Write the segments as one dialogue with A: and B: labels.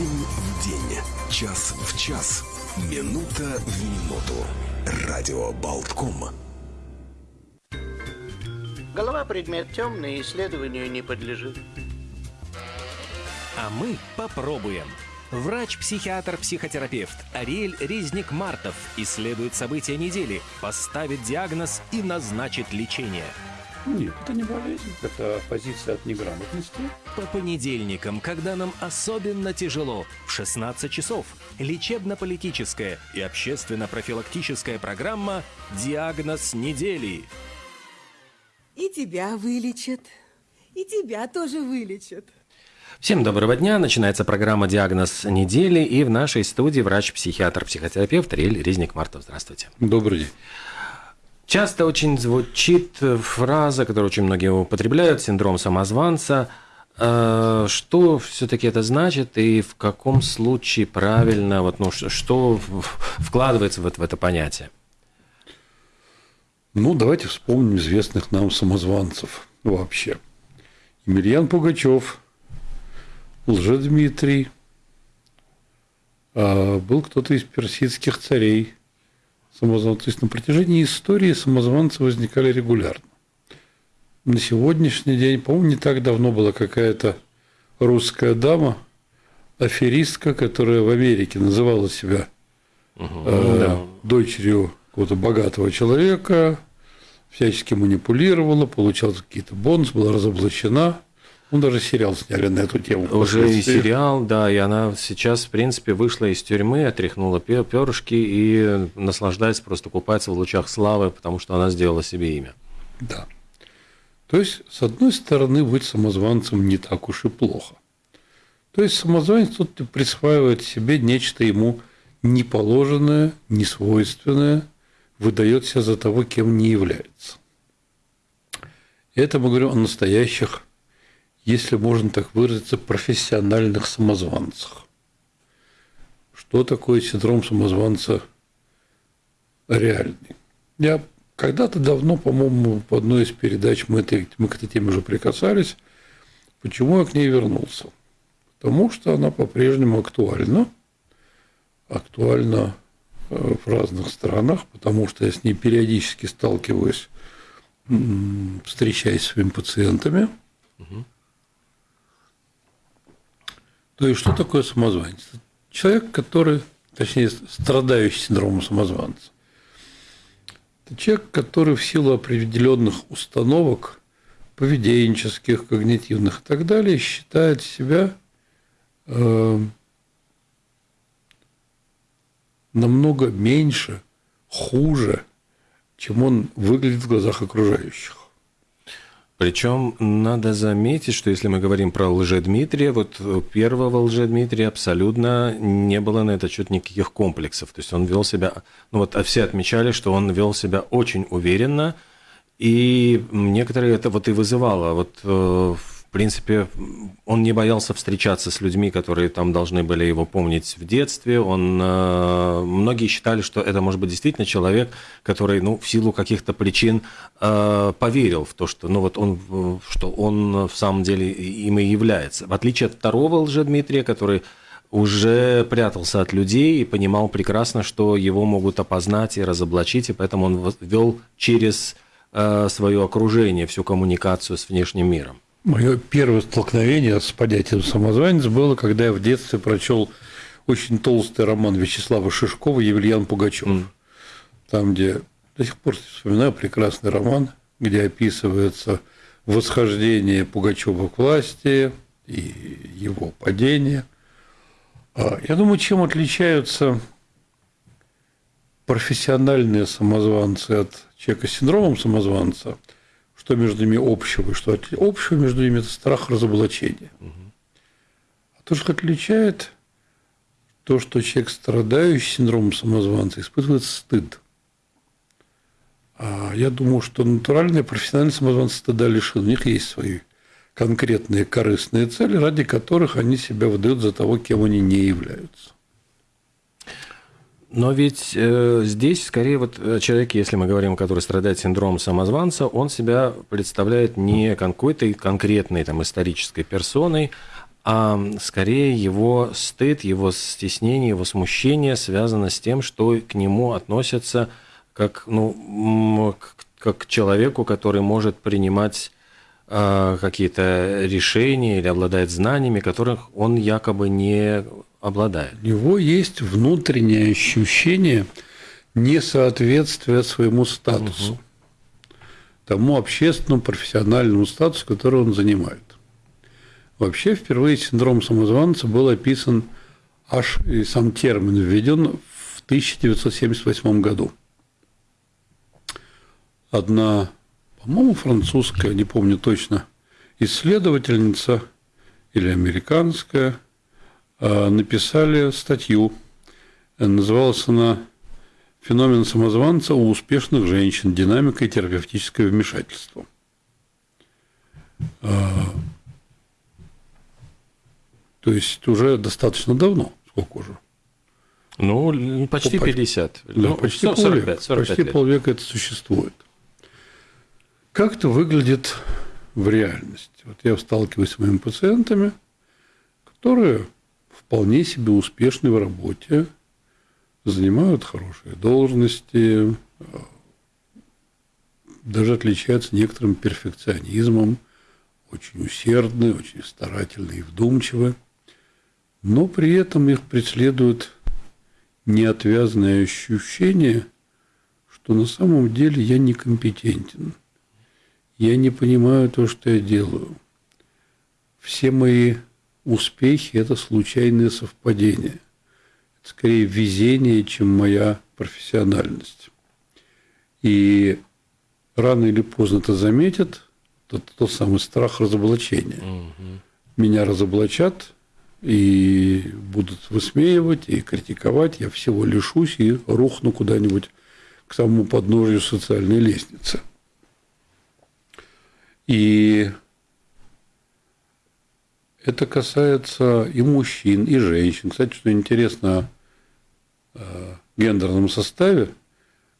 A: День в день, час в час, минута в минуту. Радио Болтком.
B: Голова предмет темный, исследованию не подлежит.
C: А мы попробуем. Врач-психиатр-психотерапевт Ариэль Резник-Мартов исследует события недели, поставит диагноз и назначит лечение.
D: Нет, это не болезнь, это позиция от неграмотности.
C: По понедельникам, когда нам особенно тяжело, в 16 часов, лечебно-политическая и общественно-профилактическая программа «Диагноз недели».
E: И тебя вылечат, и тебя тоже вылечат.
C: Всем доброго дня. Начинается программа «Диагноз недели». И в нашей студии врач-психиатр-психотерапевт Риэль Резник-Мартов. Здравствуйте.
D: Добрый день.
C: Часто очень звучит фраза, которую очень многие употребляют, синдром самозванца. Э, что все-таки это значит и в каком случае правильно, вот, ну, что вкладывается в это, в это понятие?
D: Ну, давайте вспомним известных нам самозванцев вообще. Емельян Пугачев, Лжедмитрий, а был кто-то из персидских царей, самозванцы. То есть на протяжении истории самозванцы возникали регулярно. На сегодняшний день, по-моему, не так давно была какая-то русская дама, аферистка, которая в Америке называла себя угу, э, да. дочерью какого-то богатого человека, всячески манипулировала, получала какие-то бонусы, была разоблачена. Ну, даже сериал сняли на эту тему.
C: Уже и сериал, да, и она сейчас, в принципе, вышла из тюрьмы, отряхнула перышки и наслаждается, просто купается в лучах славы, потому что она сделала себе имя.
D: Да. То есть, с одной стороны, быть самозванцем не так уж и плохо. То есть, самозванец тут присваивает себе нечто ему неположенное, несвойственное, выдает себя за того, кем не является. Это мы говорим о настоящих если можно так выразиться, профессиональных самозванцах. Что такое синдром самозванца реальный? Я когда-то давно, по-моему, в одной из передач мы, этой, мы к этой теме уже прикасались. Почему я к ней вернулся? Потому что она по-прежнему актуальна. Актуальна э, в разных странах, потому что я с ней периодически сталкиваюсь, встречаясь с своими пациентами. Угу. То есть, что такое самозванец? Человек, который, точнее, страдающий синдромом самозванца. Это человек, который в силу определенных установок поведенческих, когнитивных и так далее считает себя э, намного меньше, хуже, чем он выглядит в глазах окружающих.
C: Причем надо заметить, что если мы говорим про лжедмитрия, вот первого лжедмитрия абсолютно не было на этот счет никаких комплексов. То есть он вел себя, ну вот все отмечали, что он вел себя очень уверенно, и некоторые это вот и вызывало. Вот э, в принципе, он не боялся встречаться с людьми, которые там должны были его помнить в детстве. Он, э, многие считали, что это может быть действительно человек, который, ну, в силу каких-то причин э, поверил в то, что, ну, вот он, что он в самом деле им и является. В отличие от второго лжедмитрия, который уже прятался от людей и понимал прекрасно, что его могут опознать и разоблачить, и поэтому он вел через э, свое окружение всю коммуникацию с внешним миром.
D: Мое первое столкновение с понятием самозванец было, когда я в детстве прочел очень толстый роман Вячеслава Шишкова «Евельян Пугачев». Mm. Там, где до сих пор вспоминаю прекрасный роман, где описывается восхождение Пугачева к власти и его падение. А, я думаю, чем отличаются профессиональные самозванцы от человека с синдромом самозванца – что между ними общего, что общего между ними – это страх разоблачения. А то, что отличает, то, что человек, страдающий синдромом самозванца, испытывает стыд. А я думаю, что натуральные профессиональные самозванцы стыда лишены. У них есть свои конкретные корыстные цели, ради которых они себя выдают за того, кем они не являются.
C: Но ведь э, здесь скорее вот э, человек, если мы говорим, который страдает синдромом самозванца, он себя представляет не какой-то конкретной там исторической персоной, а скорее его стыд, его стеснение, его смущение связано с тем, что к нему относятся как, ну, как к человеку, который может принимать э, какие-то решения или обладает знаниями, которых он якобы не обладает.
D: У него есть внутреннее ощущение несоответствия своему статусу, угу. тому общественному, профессиональному статусу, который он занимает. Вообще, впервые синдром самозванца был описан аж и сам термин введен в 1978 году. Одна, по-моему, французская, не помню точно, исследовательница или американская написали статью. Называлась она «Феномен самозванца у успешных женщин. Динамика и терапевтическое вмешательство». А, то есть уже достаточно давно. Сколько уже?
C: Ну, почти ну, 50.
D: Да, ну, почти 45, полвека. 45 почти лет. полвека это существует. Как это выглядит в реальности? Вот я сталкиваюсь с моими пациентами, которые вполне себе успешны в работе, занимают хорошие должности, даже отличаются некоторым перфекционизмом, очень усердны, очень старательны и вдумчивы – но при этом их преследует неотвязное ощущение, что на самом деле я некомпетентен. Я не понимаю то, что я делаю. Все мои успехи – это случайные совпадения. Это скорее везение, чем моя профессиональность. И рано или поздно это заметят, тот, тот самый страх разоблачения. Угу. Меня разоблачат – и будут высмеивать и критиковать, я всего лишусь и рухну куда-нибудь к самому подножию социальной лестницы. И это касается и мужчин, и женщин. Кстати, что интересно о э, гендерном составе,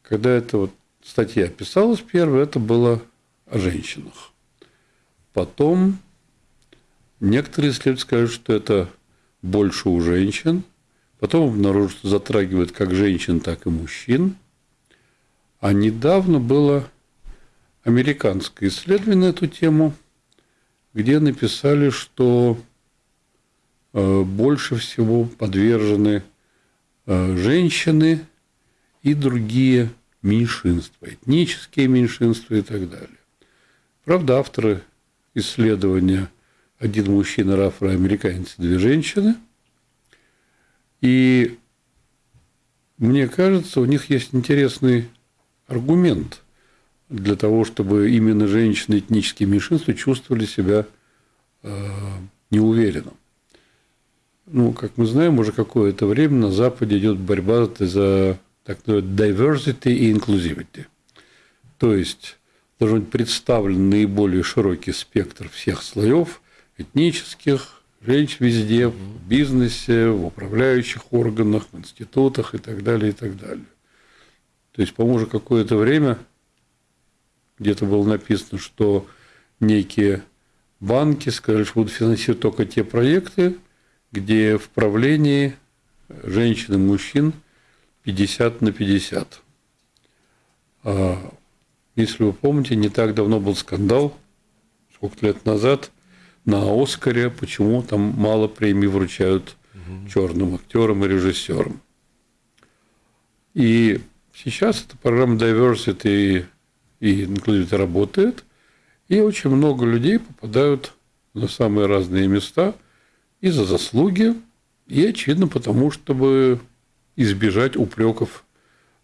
D: когда эта вот статья писалась первая, это было о женщинах. Потом Некоторые исследователи скажут, что это больше у женщин. Потом обнаружат, что затрагивает как женщин, так и мужчин. А недавно было американское исследование на эту тему, где написали, что э, больше всего подвержены э, женщины и другие меньшинства, этнические меньшинства и так далее. Правда, авторы исследования – один мужчина, афроамериканец, две женщины. И мне кажется, у них есть интересный аргумент для того, чтобы именно женщины этнические меньшинства чувствовали себя э, неуверенно. Ну, как мы знаем, уже какое-то время на Западе идет борьба за так называемый diversity и inclusivity. То есть должен быть представлен наиболее широкий спектр всех слоев этнических, женщин везде, в бизнесе, в управляющих органах, в институтах и так далее, и так далее. То есть, по-моему, уже какое-то время где-то было написано, что некие банки сказали, что будут финансировать только те проекты, где в правлении женщин и мужчин 50 на 50. А, если вы помните, не так давно был скандал, сколько лет назад, на Оскаре, почему там мало премий вручают угу. черным актерам и режиссерам. И сейчас эта программа Diversity и Inclusivity работает, и очень много людей попадают на самые разные места и за заслуги, и, очевидно, потому, чтобы избежать упреков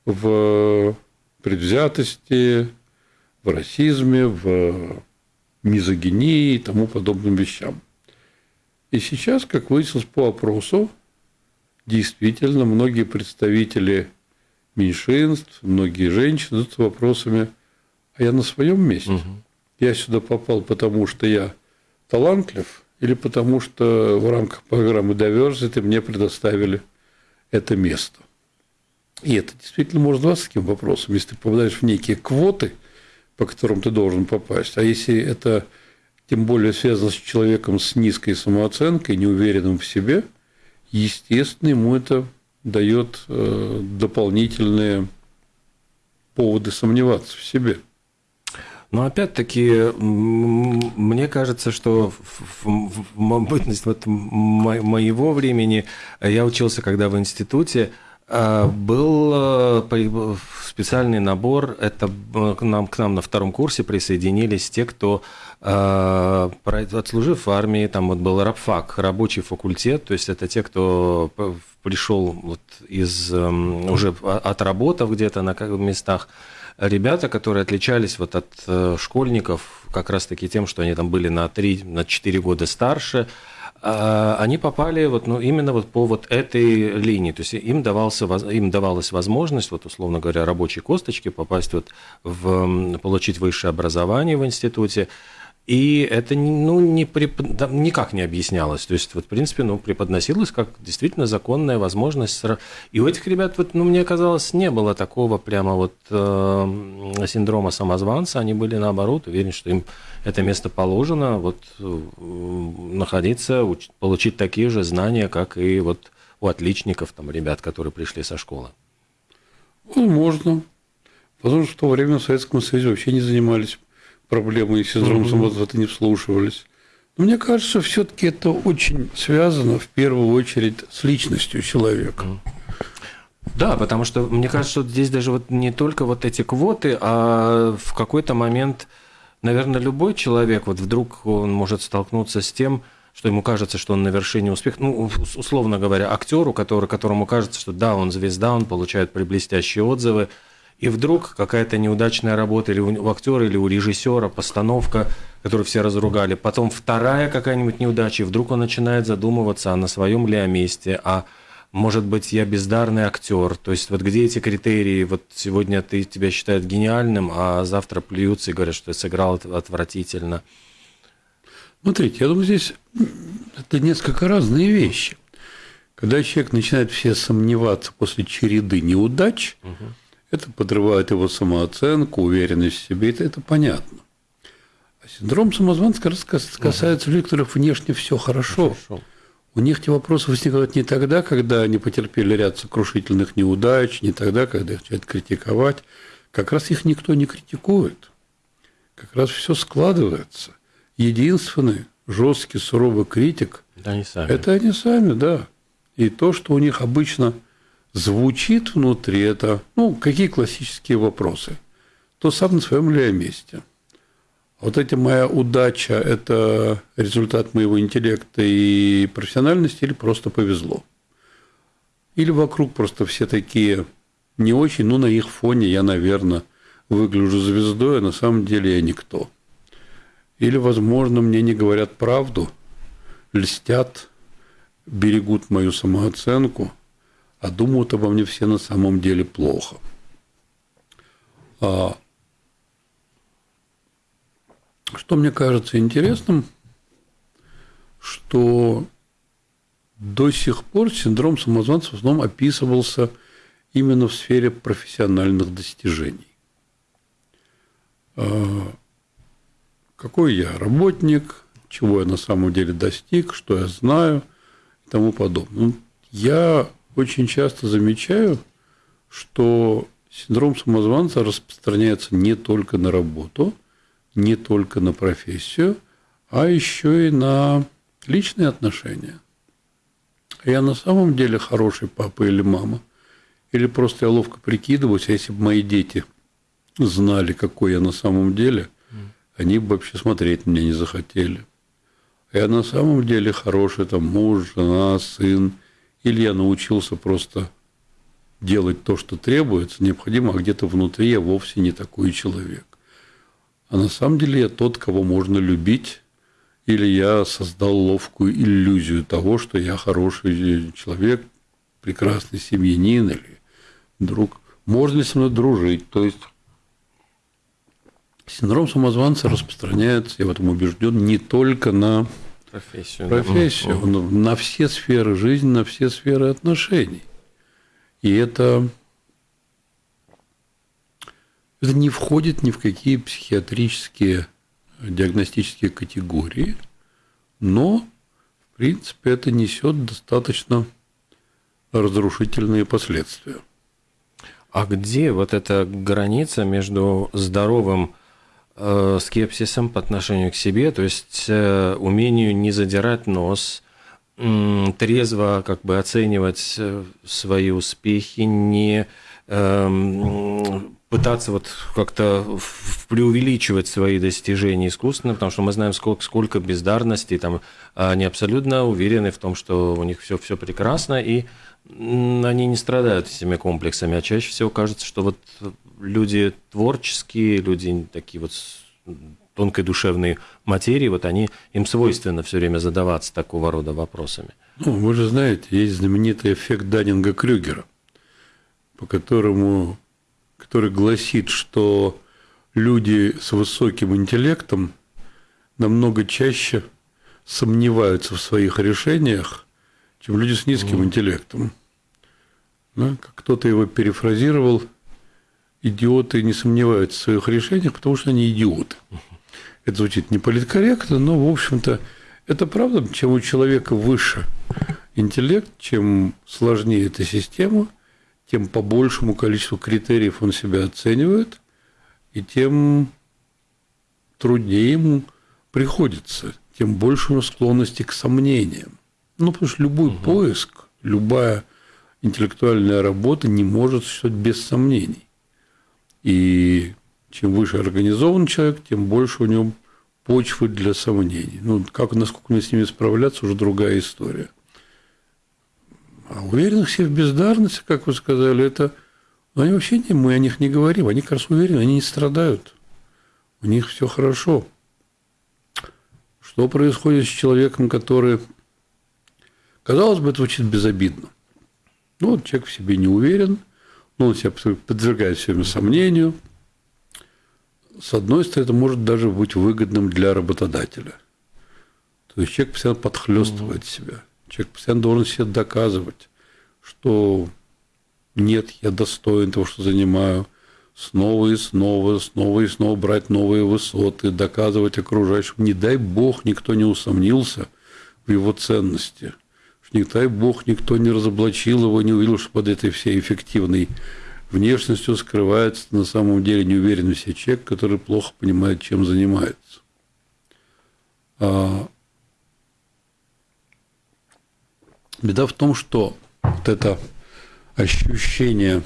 D: в предвзятости, в расизме, в мизогинии и тому подобным вещам. И сейчас, как выяснилось по опросу, действительно многие представители меньшинств, многие женщины с вопросами, а я на своем месте? Угу. Я сюда попал, потому что я талантлив, или потому что в рамках программы Diversity мне предоставили это место. И это действительно может быть таким вопросом. Если ты попадаешь в некие квоты – по которым ты должен попасть. А если это тем более связано с человеком с низкой самооценкой, неуверенным в себе, естественно, ему это дает э, дополнительные поводы сомневаться в себе.
C: Но опять-таки, мне кажется, что в бытность вот моего времени я учился, когда в институте, а, был э, специальный набор, это к нам, к нам на втором курсе присоединились те, кто, отслужив в армии, там вот был рабфак, рабочий факультет, то есть это те, кто пришел вот из, эм, уже отработав где-то на местах, ребята, которые отличались вот от э, школьников как раз-таки тем, что они там были на 3-4 на года старше, а, они попали вот, ну, именно вот по вот этой линии. То есть им, давался, им давалась возможность, вот, условно говоря, рабочей косточки попасть вот в, получить высшее образование в институте. И это ну, не препод... никак не объяснялось. То есть, вот, в принципе, ну, преподносилось как действительно законная возможность. И у этих ребят, вот, ну, мне казалось, не было такого прямо вот э, синдрома самозванца. Они были, наоборот, уверены, что им это место положено, вот, э, находиться, уч... получить такие же знания, как и вот у отличников, там, ребят, которые пришли со школы.
D: Возможно. Потому что в то время в Советском Союзе вообще не занимались проблемы и синдром угу. самозванца не вслушивались. Но мне кажется, все-таки это очень связано в первую очередь с личностью человека.
C: Да, потому что мне кажется, что здесь даже вот не только вот эти квоты, а в какой-то момент, наверное, любой человек, вот вдруг он может столкнуться с тем, что ему кажется, что он на вершине успеха, ну, условно говоря, актеру, который, которому кажется, что да, он звезда, он получает блестящие отзывы, и вдруг какая-то неудачная работа или у актера, или у режиссера, постановка, которую все разругали, потом вторая какая-нибудь неудача, и вдруг он начинает задумываться, а на своем ли я месте, а может быть, я бездарный актер. То есть вот где эти критерии? Вот сегодня ты тебя считают гениальным, а завтра плюются и говорят, что ты сыграл отвратительно.
D: Смотрите, я думаю, здесь это несколько разные вещи. Когда человек начинает все сомневаться после череды неудач, угу это подрывает его самооценку, уверенность в себе, это, это понятно. А синдром самозванца касается людей, у которых внешне все хорошо. хорошо. У них эти вопросы возникают не тогда, когда они потерпели ряд сокрушительных неудач, не тогда, когда их начинают критиковать. Как раз их никто не критикует. Как раз все складывается. Единственный жесткий, суровый критик
C: да,
D: это они сами, да. И то, что у них обычно – звучит внутри это, ну, какие классические вопросы. То сам на своем ли я месте. Вот эта моя удача – это результат моего интеллекта и профессиональности или просто повезло? Или вокруг просто все такие не очень, ну, на их фоне я, наверное, выгляжу звездой, а на самом деле я никто. Или, возможно, мне не говорят правду, льстят, берегут мою самооценку – а думают обо мне все на самом деле плохо. А что мне кажется интересным, что до сих пор синдром самозванца в основном описывался именно в сфере профессиональных достижений. А какой я работник, чего я на самом деле достиг, что я знаю и тому подобное. Ну, я очень часто замечаю, что синдром самозванца распространяется не только на работу, не только на профессию, а еще и на личные отношения. Я на самом деле хороший папа или мама, или просто я ловко прикидываюсь, а если бы мои дети знали, какой я на самом деле, они бы вообще смотреть на меня не захотели. Я на самом деле хороший там муж, жена, сын – или я научился просто делать то, что требуется, необходимо, а где-то внутри я вовсе не такой человек. А на самом деле я тот, кого можно любить, или я создал ловкую иллюзию того, что я хороший человек, прекрасный семьянин или друг. Можно ли со мной дружить? То есть синдром самозванца распространяется, я в этом убежден, не только на
C: профессию.
D: Профессию, да. на все сферы жизни, на все сферы отношений. И это, это не входит ни в какие психиатрические диагностические категории, но, в принципе, это несет достаточно разрушительные последствия.
C: А где вот эта граница между здоровым э, скепсисом по отношению к себе, то есть э, умению не задирать нос, трезво как бы оценивать э, свои успехи, не э, пытаться вот как-то преувеличивать свои достижения искусственно, потому что мы знаем, сколько, сколько бездарностей, там, они абсолютно уверены в том, что у них все, все прекрасно, и они не страдают этими комплексами, а чаще всего кажется, что вот люди творческие, люди такие вот тонкой душевной материи, вот они, им свойственно все время задаваться такого рода вопросами.
D: Ну, вы же знаете, есть знаменитый эффект Даннинга-Крюгера, по которому, который гласит, что люди с высоким интеллектом намного чаще сомневаются в своих решениях, чем люди с низким mm. интеллектом. Да? Кто-то его перефразировал, идиоты не сомневаются в своих решениях, потому что они идиоты. Это звучит не политкорректно, но, в общем-то, это правда, чем у человека выше интеллект, чем сложнее эта система, тем по большему количеству критериев он себя оценивает, и тем труднее ему приходится, тем больше у него склонности к сомнениям. Ну, потому что любой угу. поиск, любая интеллектуальная работа не может существовать без сомнений. И чем выше организован человек, тем больше у него почвы для сомнений. Ну, как, насколько мне с ними справляться, уже другая история. А уверенных себе в бездарности, как вы сказали, это... Ну, они вообще не, мы о них не говорим. Они как раз уверены, они не страдают. У них все хорошо. Что происходит с человеком, который Казалось бы, это звучит безобидно. Ну, вот человек в себе не уверен, ну, он себя подвергает все время сомнению. С одной стороны, это может даже быть выгодным для работодателя. То есть человек постоянно подхлестывает mm-hmm. себя. Человек постоянно должен себе доказывать, что нет, я достоин того, что занимаю. Снова и снова, снова и снова брать новые высоты, доказывать окружающим. Не дай бог, никто не усомнился в его ценности – не дай бог, никто не разоблачил его, не увидел, что под этой всей эффективной внешностью скрывается на самом деле неуверенный в себе человек, который плохо понимает, чем занимается. А... Беда в том, что вот это ощущение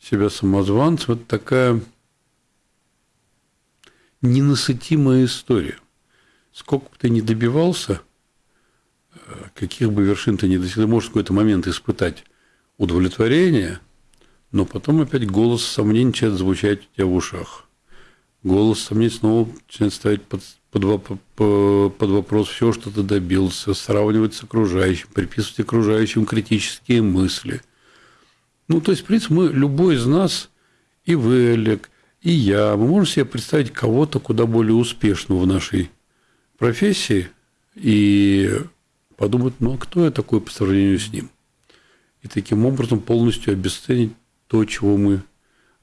D: себя самозванцем – это такая ненасытимая история. Сколько бы ты ни добивался – каких бы вершин ты ни достиг, можешь в какой-то момент испытать удовлетворение, но потом опять голос сомнений начинает звучать у тебя в ушах. Голос сомнений снова начинает ставить под, под, под вопрос все, что ты добился, сравнивать с окружающим, приписывать окружающим критические мысли. Ну, то есть, в принципе, мы, любой из нас, и вы, Олег, и я, мы можем себе представить кого-то куда более успешного в нашей профессии, и подумать, ну а кто я такой по сравнению с ним? И таким образом полностью обесценить то, чего мы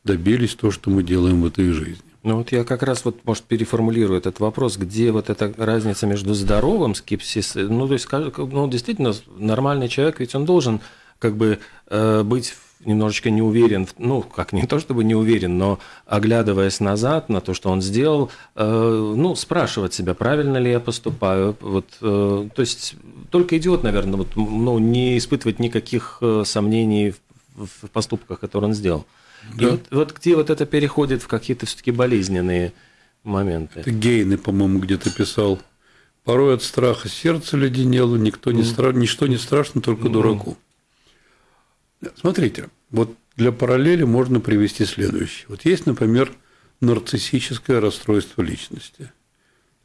D: добились, то, что мы делаем в этой жизни.
C: Ну вот я как раз вот, может, переформулирую этот вопрос, где вот эта разница между здоровым скепсисом, ну то есть, ну действительно, нормальный человек, ведь он должен как бы э, быть немножечко не уверен, ну, как не то чтобы не уверен, но оглядываясь назад на то, что он сделал, э, ну, спрашивать себя, правильно ли я поступаю. Вот, э, то есть только идиот, наверное, вот, ну, не испытывать никаких сомнений в поступках, которые он сделал. Да. И вот, вот где вот это переходит в какие-то все-таки болезненные моменты.
D: Это Гейны, по-моему, где-то писал. Порой от страха сердце леденело, никто не mm. стра... ничто не страшно, только mm. дураку. Смотрите, вот для параллели можно привести следующее. Вот есть, например, нарциссическое расстройство личности.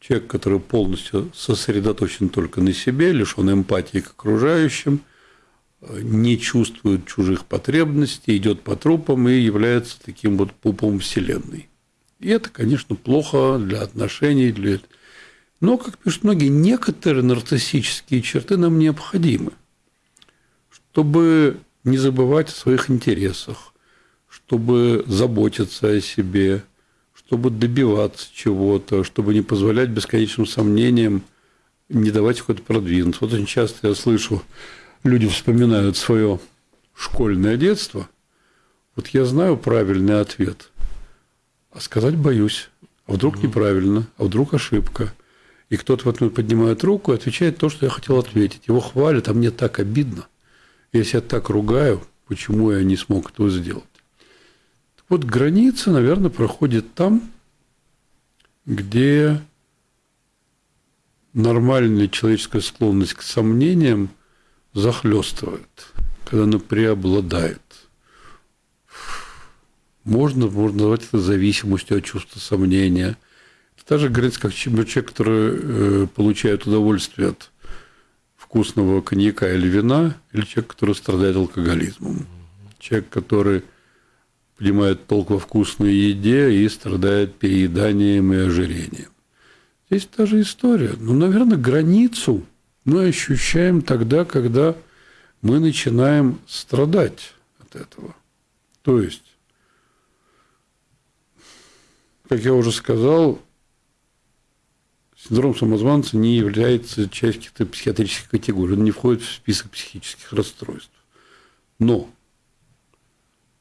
D: Человек, который полностью сосредоточен только на себе, лишен эмпатии к окружающим, не чувствует чужих потребностей, идет по трупам и является таким вот пупом Вселенной. И это, конечно, плохо для отношений, для... но, как пишут многие, некоторые нарциссические черты нам необходимы, чтобы не забывать о своих интересах, чтобы заботиться о себе, чтобы добиваться чего-то, чтобы не позволять бесконечным сомнениям не давать какой-то продвинуться. Вот очень часто я слышу, люди вспоминают свое школьное детство. Вот я знаю правильный ответ, а сказать боюсь. А вдруг неправильно, а вдруг ошибка. И кто-то в этот момент поднимает руку и отвечает то, что я хотел ответить. Его хвалят, а мне так обидно. Я себя так ругаю, почему я не смог этого сделать. Так вот, граница, наверное, проходит там, где нормальная человеческая склонность к сомнениям захлестывает, когда она преобладает. Можно, можно назвать это зависимостью от чувства сомнения. Это же граница, как человек, который э, получает удовольствие от вкусного коньяка или вина, или человек, который страдает алкоголизмом. Человек, который понимает толк во вкусной еде и страдает перееданием и ожирением. Здесь та же история. Ну, наверное, границу мы ощущаем тогда, когда мы начинаем страдать от этого. То есть, как я уже сказал, синдром самозванца не является частью каких-то психиатрических категорий, он не входит в список психических расстройств. Но,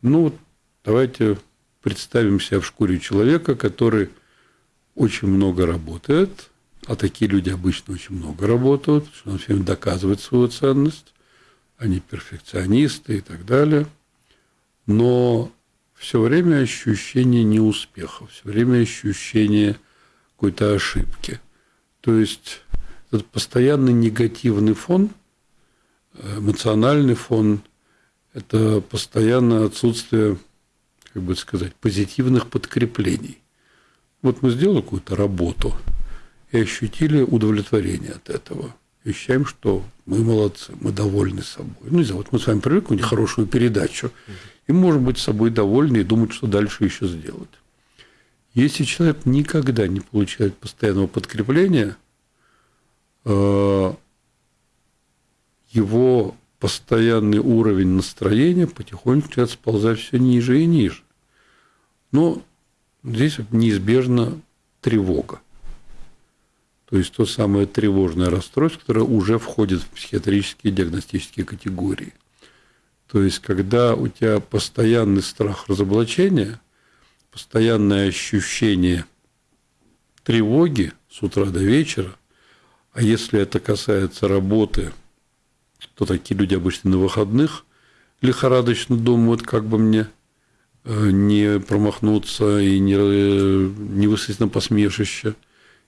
D: ну, давайте представим себя в шкуре человека, который очень много работает, а такие люди обычно очень много работают, что он все время доказывает свою ценность, они перфекционисты и так далее. Но все время ощущение неуспеха, все время ощущение какой-то ошибки. То есть этот постоянный негативный фон, эмоциональный фон, это постоянное отсутствие, как бы сказать, позитивных подкреплений. Вот мы сделали какую-то работу и ощутили удовлетворение от этого. Ощущаем, что мы молодцы, мы довольны собой. Ну, не знаю, вот мы с вами привыкли к хорошую передачу, и можем быть собой довольны и думать, что дальше еще сделать. Если человек никогда не получает постоянного подкрепления, э, его постоянный уровень настроения потихоньку начинает сползать все ниже и ниже. Но Здесь неизбежна тревога. То есть то самое тревожное расстройство, которое уже входит в психиатрические диагностические категории. То есть, когда у тебя постоянный страх разоблачения, постоянное ощущение тревоги с утра до вечера, а если это касается работы, то такие люди обычно на выходных лихорадочно думают, как бы мне Э, не промахнуться и не, не высадить на посмешище.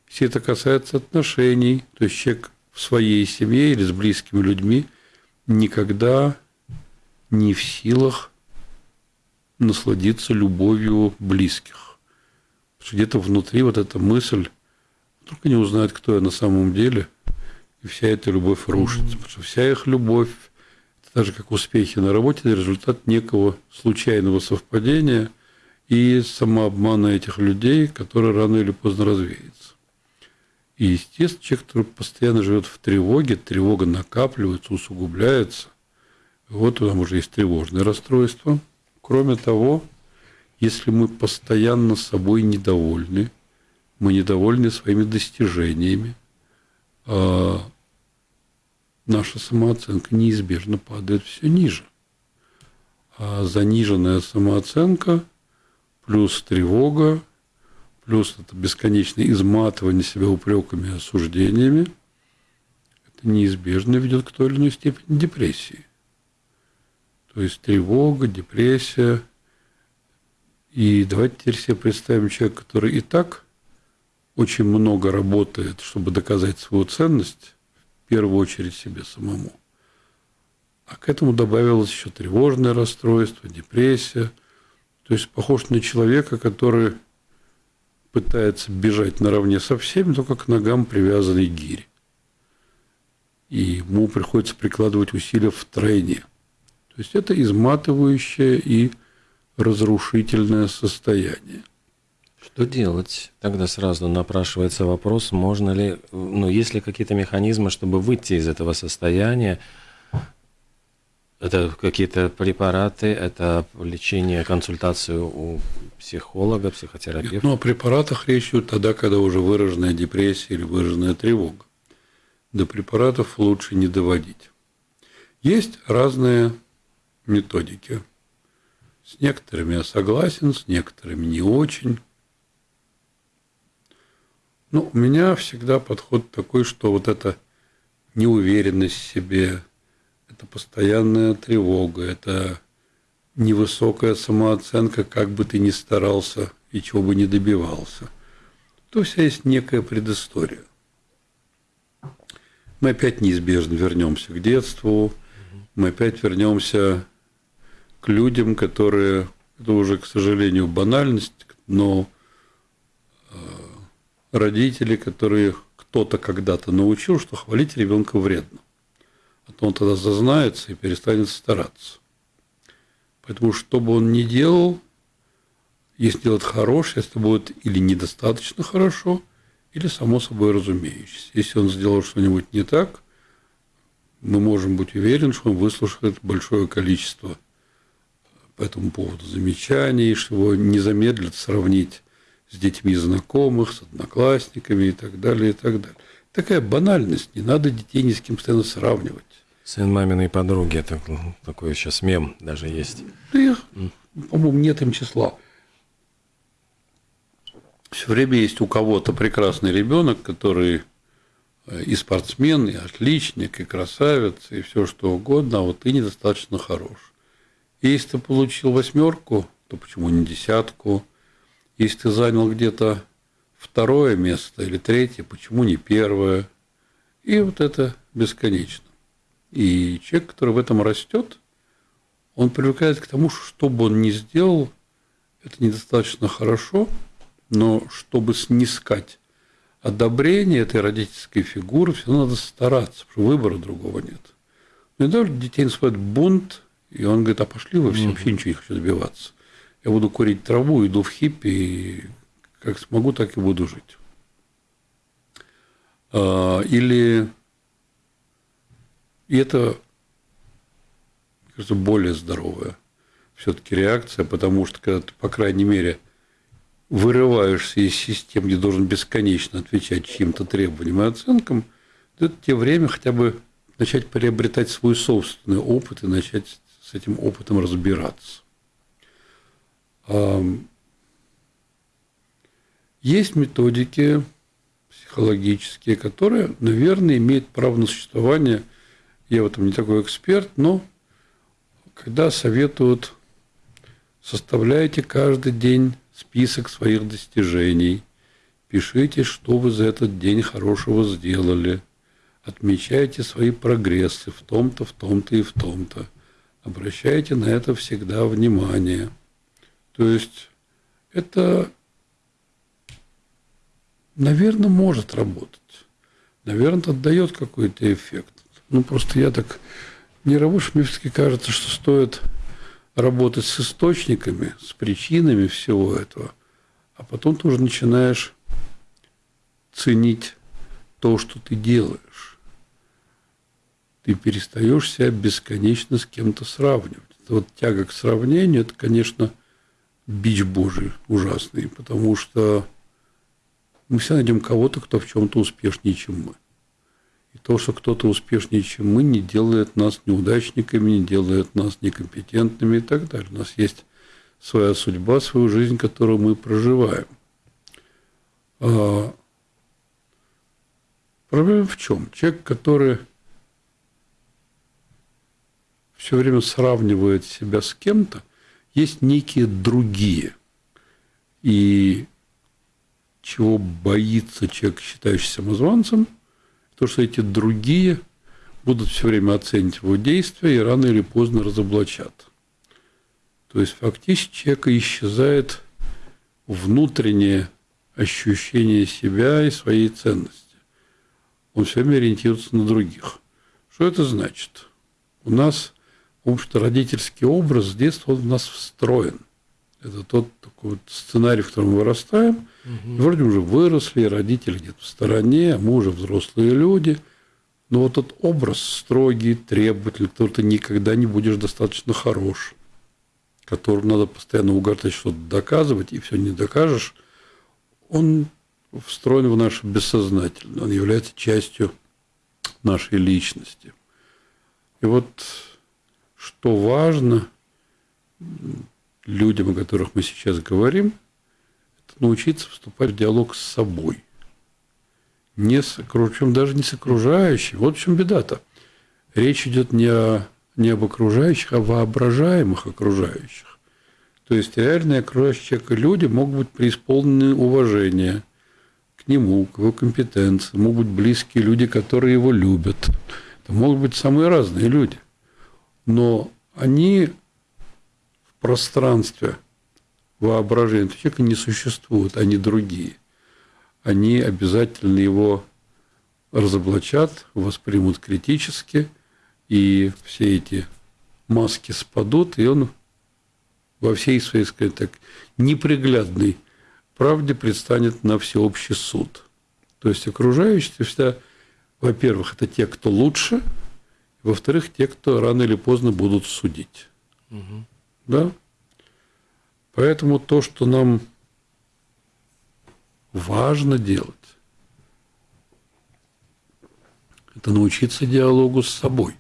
D: Все это касается отношений. То есть человек в своей семье или с близкими людьми никогда не в силах насладиться любовью близких. Потому что где-то внутри вот эта мысль, только не узнают, кто я на самом деле, и вся эта любовь рушится. Потому что вся их любовь так же как успехи на работе, это результат некого случайного совпадения и самообмана этих людей, который рано или поздно развеется. И, естественно, человек, который постоянно живет в тревоге, тревога накапливается, усугубляется. Вот там уже есть тревожное расстройство. Кроме того, если мы постоянно собой недовольны, мы недовольны своими достижениями, а наша самооценка неизбежно падает все ниже. А заниженная самооценка плюс тревога, плюс это бесконечное изматывание себя упреками и осуждениями, это неизбежно ведет к той или иной степени депрессии. То есть тревога, депрессия. И давайте теперь себе представим человека, который и так очень много работает, чтобы доказать свою ценность, первую очередь себе самому. А к этому добавилось еще тревожное расстройство, депрессия. То есть похож на человека, который пытается бежать наравне со всеми, только к ногам привязанной гири. И ему приходится прикладывать усилия в тройне. То есть это изматывающее и разрушительное состояние.
C: Что делать? Тогда сразу напрашивается вопрос, можно ли, ну, есть ли какие-то механизмы, чтобы выйти из этого состояния? Это какие-то препараты, это лечение, консультацию у психолога, психотерапевта.
D: Ну, о препаратах речь идет тогда, когда уже выраженная депрессия или выраженная тревога. До препаратов лучше не доводить. Есть разные методики. С некоторыми я согласен, с некоторыми не очень. Ну, у меня всегда подход такой, что вот эта неуверенность в себе, это постоянная тревога, это невысокая самооценка, как бы ты ни старался и чего бы ни добивался. То вся есть некая предыстория. Мы опять неизбежно вернемся к детству, мы опять вернемся к людям, которые, это уже, к сожалению, банальность, но родители, которые кто-то когда-то научил, что хвалить ребенка вредно. То он тогда зазнается и перестанет стараться. Поэтому, что бы он ни делал, если делать хорошее, если будет или недостаточно хорошо, или само собой разумеющееся. Если он сделал что-нибудь не так, мы можем быть уверены, что он выслушает большое количество по этому поводу замечаний, что его не замедлит сравнить с детьми знакомых, с одноклассниками и так далее, и так далее. Такая банальность, не надо детей ни с кем постоянно сравнивать.
C: Сын маминой подруги, это такой сейчас мем даже есть.
D: Да их, по-моему, нет им числа. Все время есть у кого-то прекрасный ребенок, который э, и спортсмен, и отличник, и красавец, и все что угодно, а вот ты недостаточно хорош. И если ты получил восьмерку, то почему не десятку? Если ты занял где-то второе место или третье, почему не первое? И вот это бесконечно. И человек, который в этом растет, он привыкает к тому, что что бы он ни сделал, это недостаточно хорошо, но чтобы снискать одобрение этой родительской фигуры, все надо стараться, потому что выбора другого нет. Но иногда детей наступает бунт, и он говорит, а пошли вы все, вообще ничего не хочу добиваться я буду курить траву, иду в хиппи, и как смогу, так и буду жить. А, или и это, кажется, более здоровая все-таки реакция, потому что когда ты, по крайней мере, вырываешься из системы, где должен бесконечно отвечать чьим-то требованиям и оценкам, то это тебе время хотя бы начать приобретать свой собственный опыт и начать с этим опытом разбираться. Есть методики психологические, которые, наверное, имеют право на существование. Я в этом не такой эксперт, но когда советуют, составляйте каждый день список своих достижений, пишите, что вы за этот день хорошего сделали, отмечайте свои прогрессы в том-то, в том-то и в том-то. Обращайте на это всегда внимание – то есть это, наверное, может работать. Наверное, это дает какой-то эффект. Ну, просто я так не работаю, мне все-таки кажется, что стоит работать с источниками, с причинами всего этого, а потом ты уже начинаешь ценить то, что ты делаешь. Ты перестаешь себя бесконечно с кем-то сравнивать. Вот тяга к сравнению, это, конечно, бич Божий ужасный, потому что мы все найдем кого-то, кто в чем-то успешнее, чем мы. И то, что кто-то успешнее, чем мы, не делает нас неудачниками, не делает нас некомпетентными и так далее. У нас есть своя судьба, свою жизнь, которую мы проживаем. А проблема в чем? Человек, который все время сравнивает себя с кем-то – есть некие другие. И чего боится человек, считающийся самозванцем, то, что эти другие будут все время оценивать его действия и рано или поздно разоблачат. То есть фактически человека исчезает внутреннее ощущение себя и своей ценности. Он все время ориентируется на других. Что это значит? У нас Потому что родительский образ с детства он в нас встроен. Это тот такой вот сценарий, в котором вырастаем. Угу. И вроде уже выросли, родители где-то в стороне, а мы уже взрослые люди. Но вот этот образ строгий, требовательный, который ты никогда не будешь достаточно хорош. которому надо постоянно угортать что-то доказывать, и все не докажешь, он встроен в наше бессознательное, он является частью нашей личности. И вот что важно людям, о которых мы сейчас говорим, это научиться вступать в диалог с собой. Не с, причем даже не с окружающим. Вот в чем беда-то. Речь идет не, о, не об окружающих, а воображаемых окружающих. То есть реальные окружающие человека люди могут быть преисполнены уважения к нему, к его компетенции, могут быть близкие люди, которые его любят. Это могут быть самые разные люди. Но они пространстве воображения этого человека не существуют, они другие. Они обязательно его разоблачат, воспримут критически, и все эти маски спадут, и он во всей своей, скажем так, неприглядной правде предстанет на всеобщий суд. То есть окружающие всегда, во-первых, это те, кто лучше, во-вторых, те, кто рано или поздно будут судить. Угу. Да? Поэтому то, что нам важно делать, это научиться диалогу с собой.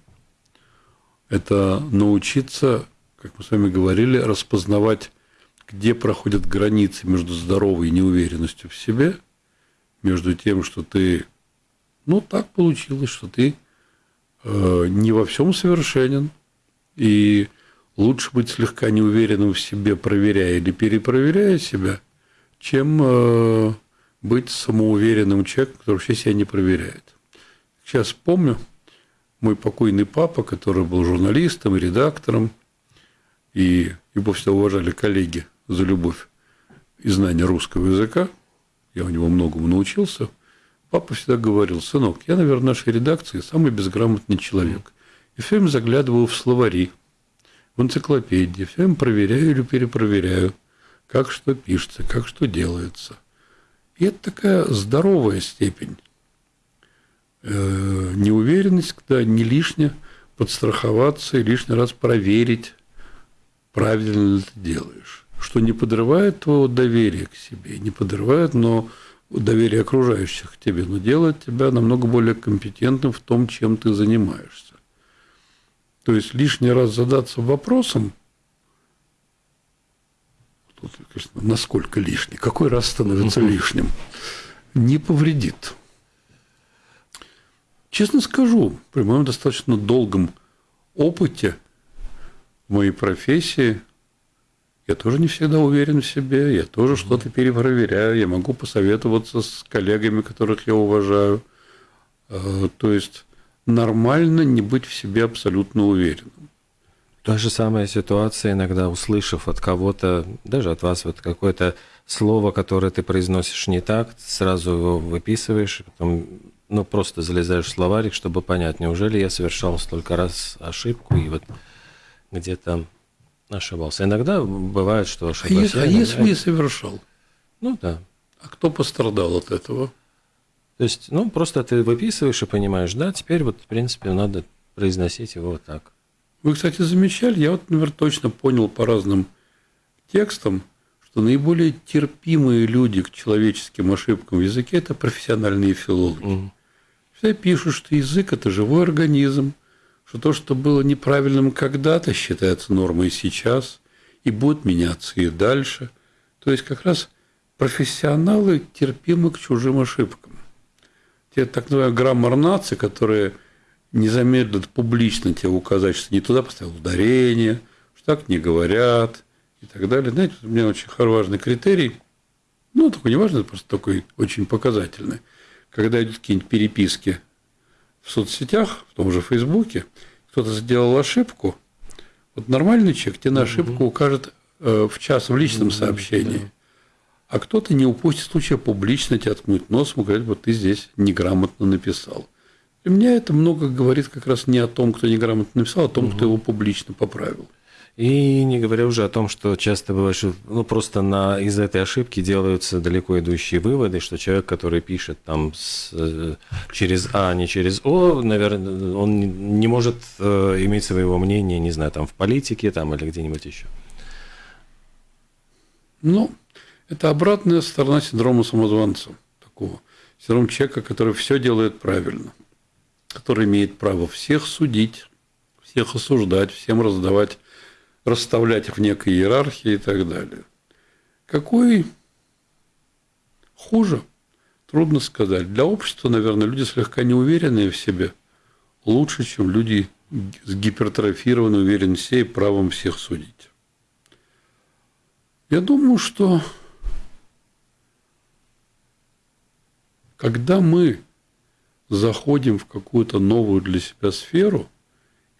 D: Это научиться, как мы с вами говорили, распознавать, где проходят границы между здоровой неуверенностью в себе, между тем, что ты, ну, так получилось, что ты э, не во всем совершенен, и лучше быть слегка неуверенным в себе, проверяя или перепроверяя себя, чем э, быть самоуверенным человеком, который вообще себя не проверяет. Сейчас помню, мой покойный папа, который был журналистом редактором, и его всегда уважали коллеги за любовь и знание русского языка, я у него многому научился, папа всегда говорил, сынок, я, наверное, в нашей редакции самый безграмотный человек. И все время заглядываю в словари, в энциклопедии, все время проверяю или перепроверяю, как что пишется, как что делается. И это такая здоровая степень. Э, неуверенность, когда не лишне подстраховаться и лишний раз проверить, правильно ли ты делаешь. Что не подрывает твоего доверия к себе, не подрывает, но доверие окружающих к тебе, но делает тебя намного более компетентным в том, чем ты занимаешься. То есть лишний раз задаться вопросом, конечно, насколько лишний, какой раз становится лишним, не повредит. Честно скажу, при моем достаточно долгом опыте в моей профессии я тоже не всегда уверен в себе, я тоже что-то перепроверяю, я могу посоветоваться с коллегами, которых я уважаю. Э, то есть нормально не быть в себе абсолютно уверенным.
C: Та же самая ситуация, иногда услышав от кого-то, даже от вас, вот какое-то слово, которое ты произносишь не так, сразу его выписываешь, потом ну, просто залезаешь в словарик, чтобы понять, неужели я совершал столько раз ошибку и вот где-то ошибался. Иногда бывает, что ошибаюсь.
D: А, если, а если не совершал?
C: Ну да.
D: А кто пострадал от этого?
C: То есть, ну, просто ты выписываешь и понимаешь, да, теперь вот, в принципе, надо произносить его вот так.
D: Вы, кстати, замечали, я вот, например, точно понял по разным текстам, что наиболее терпимые люди к человеческим ошибкам в языке – это профессиональные филологи. Угу. Все пишут, что язык – это живой организм, что то, что было неправильным когда-то, считается нормой сейчас и будет меняться и дальше. То есть как раз профессионалы терпимы к чужим ошибкам. Те так называемые граммар нации, которые не замедлят публично тебе указать, что не туда поставил ударение, что так не говорят и так далее. Знаете, у меня очень важный критерий, ну, такой не важный, просто такой очень показательный. Когда идут какие-нибудь переписки в соцсетях, в том же Фейсбуке, кто-то сделал ошибку, вот нормальный человек тебе на ошибку укажет э, в час в личном сообщении. А кто-то не упустит случая публично тебя ткнуть носом и говорить, вот ты здесь неграмотно написал. Для меня это много говорит как раз не о том, кто неграмотно написал, а о том, кто его публично поправил.
C: И не говоря уже о том, что часто бывает, что ну, просто на, из этой ошибки делаются далеко идущие выводы, что человек, который пишет там с, э, через А, а не через О, наверное, он не может э, иметь своего мнения, не знаю, там в политике там, или где-нибудь еще.
D: Ну, это обратная сторона синдрома самозванца. Такого. Синдром человека, который все делает правильно. Который имеет право всех судить, всех осуждать, всем раздавать, расставлять их в некой иерархии и так далее. Какой хуже? Трудно сказать. Для общества, наверное, люди слегка неуверенные в себе лучше, чем люди с гипертрофированной уверенностью и правом всех судить. Я думаю, что когда мы заходим в какую-то новую для себя сферу,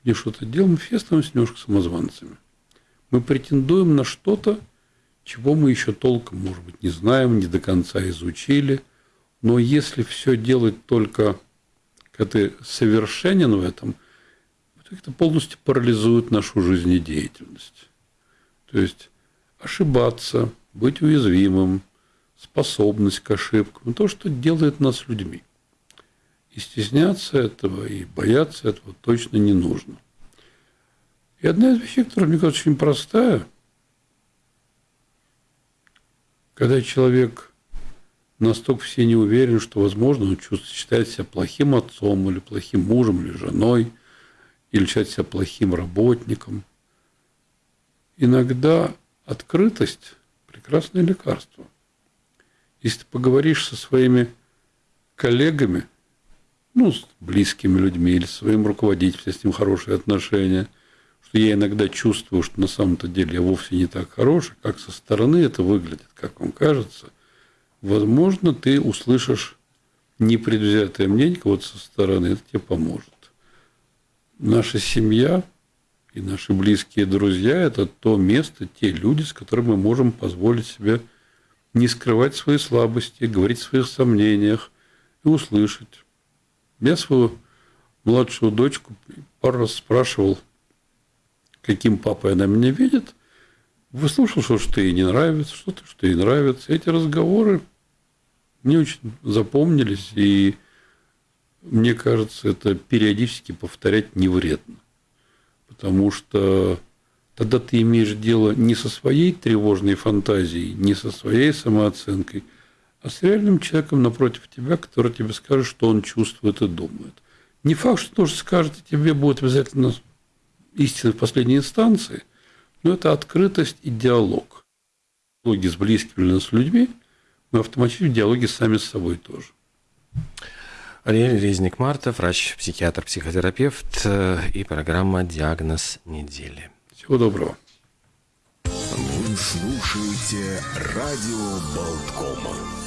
D: где что-то делаем, все становимся немножко самозванцами. Мы претендуем на что-то, чего мы еще толком, может быть, не знаем, не до конца изучили. Но если все делать только, когда ты совершенен в этом, это полностью парализует нашу жизнедеятельность. То есть ошибаться, быть уязвимым, способность к ошибкам, то, что делает нас людьми. И стесняться этого, и бояться этого точно не нужно. И одна из вещей, которая, мне кажется, очень простая, когда человек настолько все не уверен, что, возможно, он чувствует, считает себя плохим отцом или плохим мужем или женой, или считает себя плохим работником. Иногда открытость – прекрасное лекарство. Если ты поговоришь со своими коллегами, ну, с близкими людьми или своим руководителем, с ним хорошие отношения, что я иногда чувствую, что на самом-то деле я вовсе не так хороший, как со стороны это выглядит, как вам кажется, возможно, ты услышишь непредвзятое мнение кого-то со стороны, это тебе поможет. Наша семья и наши близкие друзья – это то место, те люди, с которыми мы можем позволить себе не скрывать свои слабости, говорить о своих сомнениях и услышать. Я свою младшую дочку пару раз спрашивал, каким папой она меня видит. Выслушал, что, что ей не нравится, что-то, что ей нравится. Эти разговоры мне очень запомнились, и мне кажется, это периодически повторять не вредно потому что тогда ты имеешь дело не со своей тревожной фантазией, не со своей самооценкой, а с реальным человеком напротив тебя, который тебе скажет, что он чувствует и думает. Не факт, что то, что скажет тебе, будет обязательно истина в последней инстанции, но это открытость и диалог. В диалоге с близкими или с людьми мы автоматически в диалоге сами с собой тоже.
C: Ариэль Резник-Марта, врач-психиатр, психотерапевт э, и программа «Диагноз недели».
D: Всего доброго.
A: Вы слушаете радио Болткома.